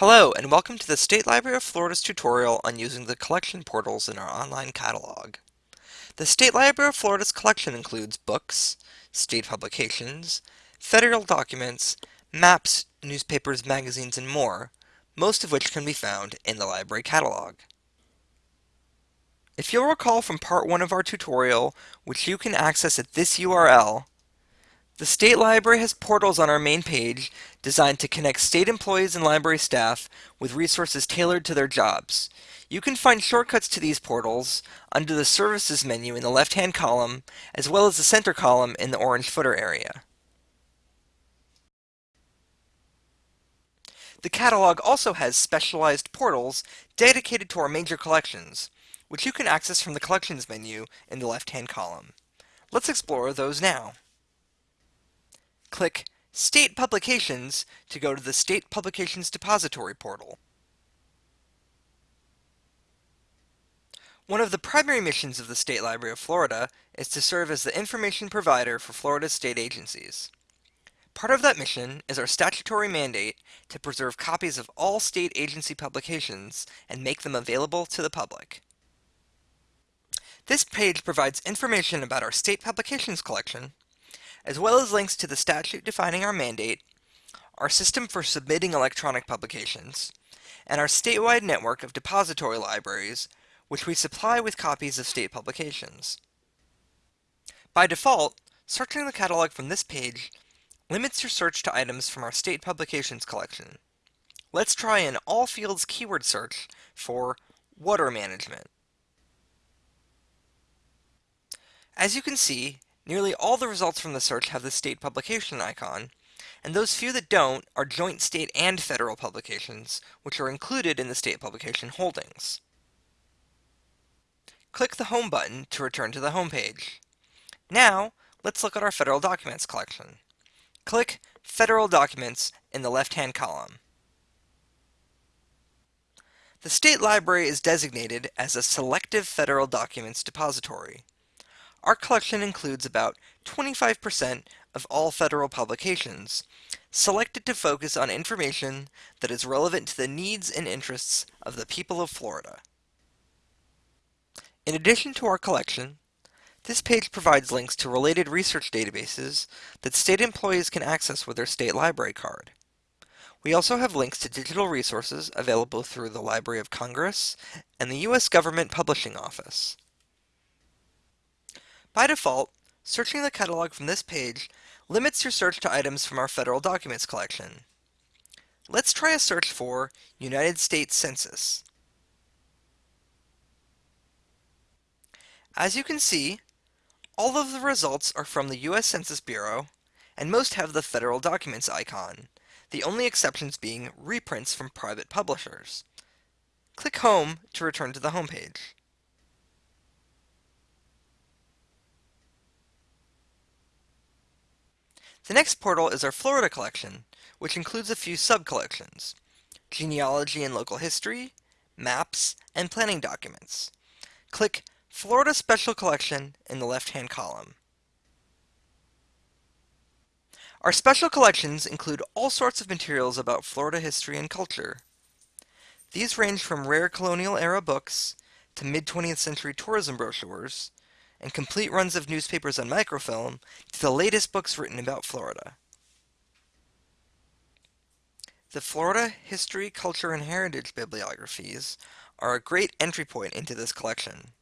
Hello, and welcome to the State Library of Florida's tutorial on using the collection portals in our online catalog. The State Library of Florida's collection includes books, state publications, federal documents, maps, newspapers, magazines, and more, most of which can be found in the library catalog. If you'll recall from part 1 of our tutorial, which you can access at this URL, the State Library has portals on our main page designed to connect state employees and library staff with resources tailored to their jobs. You can find shortcuts to these portals under the Services menu in the left-hand column, as well as the center column in the orange footer area. The catalog also has specialized portals dedicated to our major collections, which you can access from the Collections menu in the left-hand column. Let's explore those now. Click State Publications to go to the State Publications Depository portal. One of the primary missions of the State Library of Florida is to serve as the information provider for Florida's state agencies. Part of that mission is our statutory mandate to preserve copies of all state agency publications and make them available to the public. This page provides information about our state publications collection, as well as links to the statute defining our mandate, our system for submitting electronic publications, and our statewide network of depository libraries, which we supply with copies of state publications. By default, searching the catalog from this page limits your search to items from our state publications collection. Let's try an all fields keyword search for water management. As you can see, Nearly all the results from the search have the state publication icon, and those few that don't are joint state and federal publications, which are included in the state publication holdings. Click the Home button to return to the home page. Now, let's look at our federal documents collection. Click Federal Documents in the left-hand column. The State Library is designated as a Selective Federal Documents Depository. Our collection includes about 25% of all federal publications, selected to focus on information that is relevant to the needs and interests of the people of Florida. In addition to our collection, this page provides links to related research databases that state employees can access with their state library card. We also have links to digital resources available through the Library of Congress and the U.S. Government Publishing Office. By default, searching the catalog from this page limits your search to items from our federal documents collection. Let's try a search for United States Census. As you can see, all of the results are from the U.S. Census Bureau, and most have the federal documents icon, the only exceptions being reprints from private publishers. Click Home to return to the home The next portal is our Florida collection, which includes a few sub-collections, genealogy and local history, maps, and planning documents. Click Florida Special Collection in the left-hand column. Our special collections include all sorts of materials about Florida history and culture. These range from rare colonial era books to mid-20th century tourism brochures and complete runs of newspapers on microfilm to the latest books written about Florida. The Florida History, Culture, and Heritage bibliographies are a great entry point into this collection.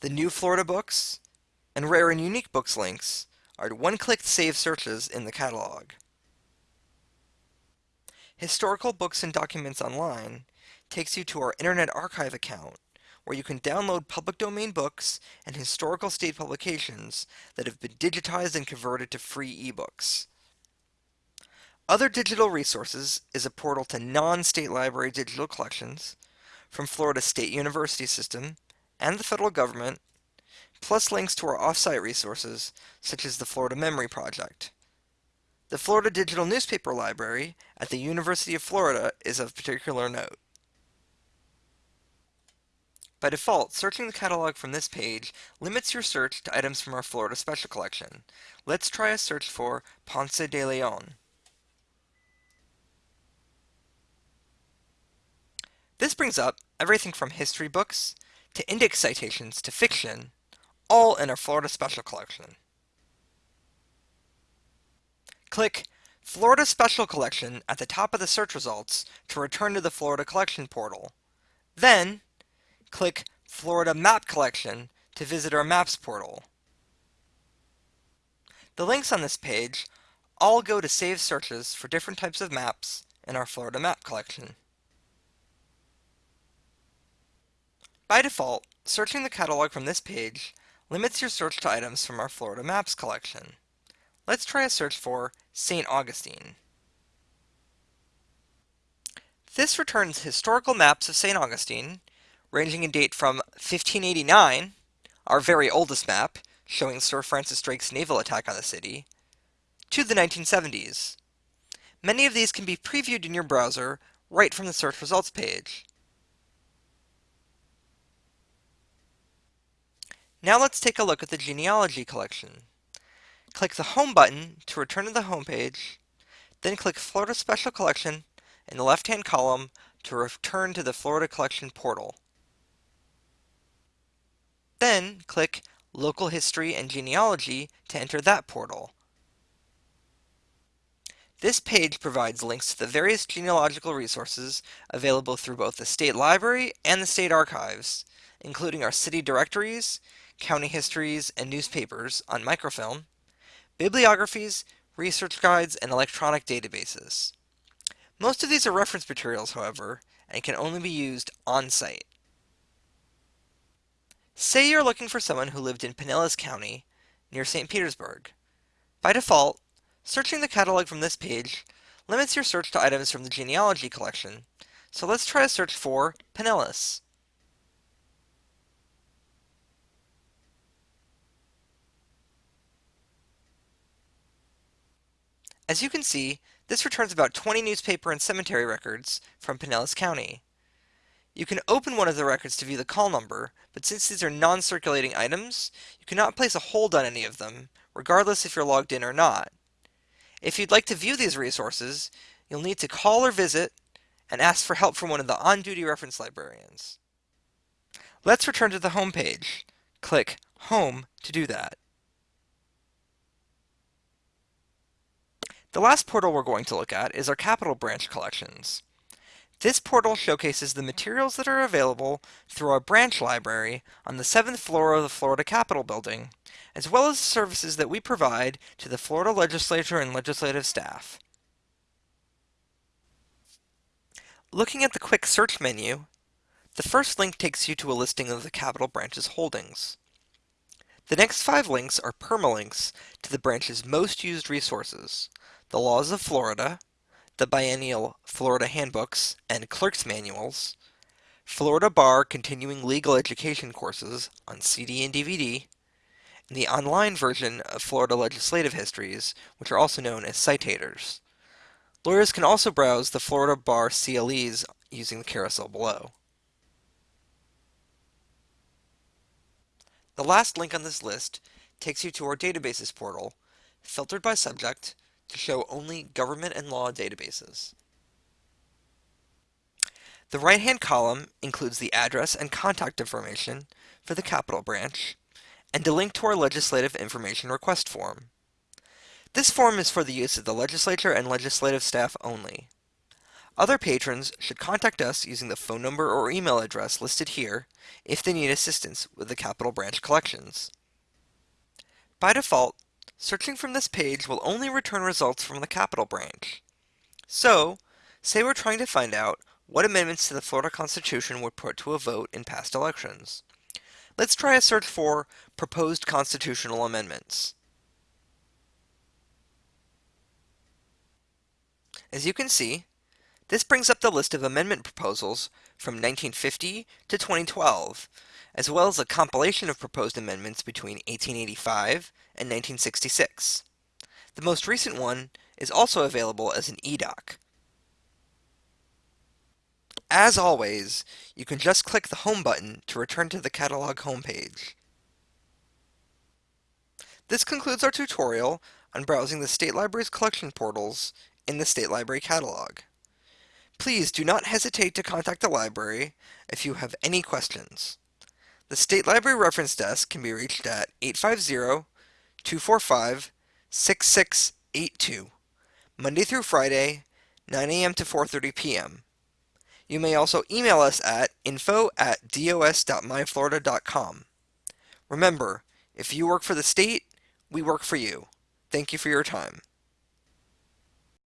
The new Florida books and rare and unique books links are one-click save searches in the catalog. Historical Books and Documents Online takes you to our Internet Archive account where you can download public domain books and historical state publications that have been digitized and converted to free ebooks. Other digital resources is a portal to non-state library digital collections from Florida State University System and the federal government, plus links to our off-site resources such as the Florida Memory Project. The Florida Digital Newspaper Library at the University of Florida is of particular note. By default, searching the catalog from this page limits your search to items from our Florida Special Collection. Let's try a search for Ponce de Leon. This brings up everything from history books to index citations to fiction, all in our Florida Special Collection. Click Florida Special Collection at the top of the search results to return to the Florida Collection portal. Then, click Florida Map Collection to visit our Maps portal. The links on this page all go to save searches for different types of maps in our Florida Map Collection. By default, searching the catalog from this page limits your search to items from our Florida Maps collection. Let's try a search for St. Augustine. This returns historical maps of St. Augustine, ranging in date from 1589, our very oldest map, showing Sir Francis Drake's naval attack on the city, to the 1970s. Many of these can be previewed in your browser right from the search results page. Now let's take a look at the genealogy collection. Click the Home button to return to the home page, then click Florida Special Collection in the left-hand column to return to the Florida Collection portal. Then click Local History and Genealogy to enter that portal. This page provides links to the various genealogical resources available through both the State Library and the State Archives, including our city directories, county histories, and newspapers on microfilm, bibliographies, research guides, and electronic databases. Most of these are reference materials, however, and can only be used on-site. Say you're looking for someone who lived in Pinellas County, near St. Petersburg. By default, searching the catalog from this page limits your search to items from the genealogy collection, so let's try a search for Pinellas. As you can see, this returns about 20 newspaper and cemetery records from Pinellas County. You can open one of the records to view the call number, but since these are non-circulating items, you cannot place a hold on any of them, regardless if you're logged in or not. If you'd like to view these resources, you'll need to call or visit and ask for help from one of the on-duty reference librarians. Let's return to the home page. Click Home to do that. The last portal we're going to look at is our Capitol Branch collections. This portal showcases the materials that are available through our branch library on the 7th floor of the Florida Capitol building, as well as the services that we provide to the Florida legislature and legislative staff. Looking at the quick search menu, the first link takes you to a listing of the Capitol branch's holdings. The next five links are permalinks to the branch's most used resources, the laws of Florida, the biennial Florida handbooks and clerk's manuals, Florida Bar continuing legal education courses on CD and DVD, and the online version of Florida legislative histories, which are also known as citators. Lawyers can also browse the Florida Bar CLEs using the carousel below. The last link on this list takes you to our databases portal, filtered by subject, to show only government and law databases. The right-hand column includes the address and contact information for the Capitol branch and a link to our legislative information request form. This form is for the use of the legislature and legislative staff only. Other patrons should contact us using the phone number or email address listed here if they need assistance with the Capitol branch collections. By default, Searching from this page will only return results from the capitol branch. So, say we're trying to find out what amendments to the Florida Constitution were put to a vote in past elections. Let's try a search for proposed constitutional amendments. As you can see, this brings up the list of amendment proposals from 1950 to 2012, as well as a compilation of proposed amendments between 1885 and 1966. The most recent one is also available as an eDoc. As always, you can just click the Home button to return to the catalog homepage. This concludes our tutorial on browsing the State Library's collection portals in the State Library catalog. Please do not hesitate to contact the library if you have any questions. The State Library Reference Desk can be reached at 850-245-6682, Monday through Friday, 9 a.m. to 4.30 p.m. You may also email us at info at dos.myflorida.com. Remember, if you work for the state, we work for you. Thank you for your time.